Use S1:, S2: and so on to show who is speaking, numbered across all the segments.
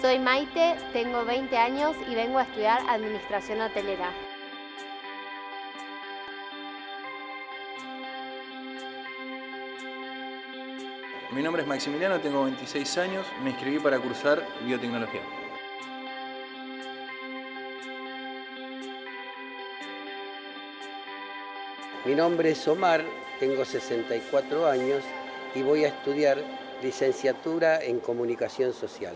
S1: Soy Maite, tengo 20 años y vengo a estudiar Administración Hotelera.
S2: Mi nombre es Maximiliano, tengo 26 años, me inscribí para cursar Biotecnología.
S3: Mi nombre es Omar, tengo 64 años y voy a estudiar licenciatura en Comunicación Social.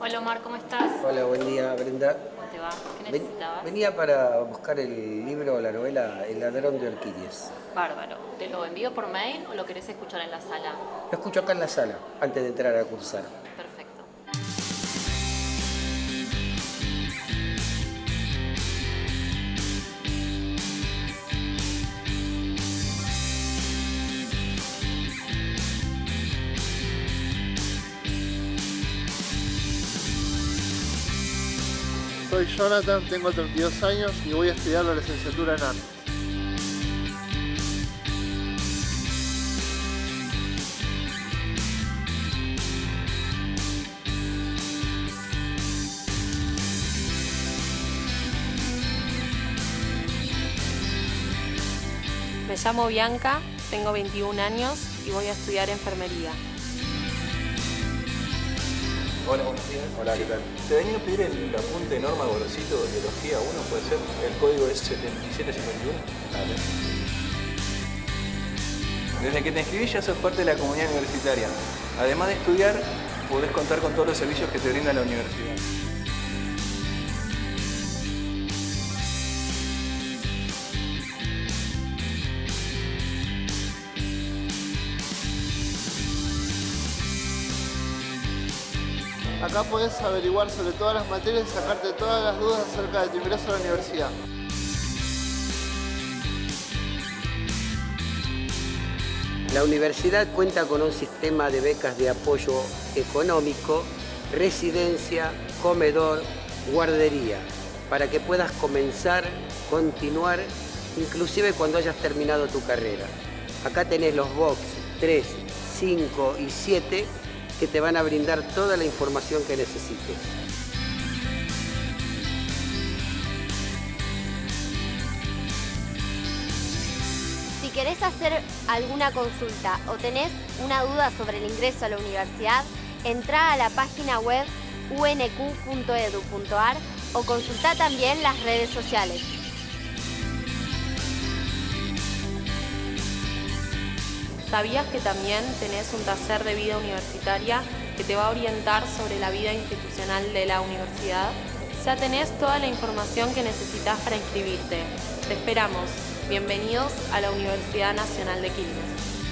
S4: Hola Omar, ¿cómo estás?
S3: Hola, buen día Brenda.
S4: ¿Cómo te va? ¿Qué necesitabas?
S3: venía para buscar el libro o la novela El ladrón de orquídeas.
S4: Bárbaro. ¿Te lo envío por mail o lo querés escuchar en la sala?
S3: Lo escucho acá en la sala, antes de entrar a cursar.
S5: Soy Jonathan, tengo 32 años y voy a estudiar la licenciatura en arte.
S6: Me llamo Bianca, tengo 21 años y voy a estudiar enfermería.
S2: Hola, buenos días. Hola, ¿qué tal? Te venía a pedir el apunte Norma Gorosito de Biología 1, puede ser. El código es 7751. Dale. Desde que te inscribís ya sos parte de la comunidad universitaria. Además de estudiar, podés contar con todos los servicios que te brinda la universidad.
S5: Acá podés averiguar sobre todas las materias y sacarte todas las dudas acerca de tu ingreso a la universidad.
S3: La universidad cuenta con un sistema de becas de apoyo económico, residencia, comedor, guardería, para que puedas comenzar, continuar, inclusive cuando hayas terminado tu carrera. Acá tenés los box 3, 5 y 7 que te van a brindar toda la información que necesites.
S1: Si querés hacer alguna consulta o tenés una duda sobre el ingreso a la universidad, entra a la página web unq.edu.ar o consulta también las redes sociales.
S6: ¿Sabías que también tenés un taller de vida universitaria que te va a orientar sobre la vida institucional de la universidad? Ya tenés toda la información que necesitas para inscribirte. Te esperamos. Bienvenidos a la Universidad Nacional de Quilmes.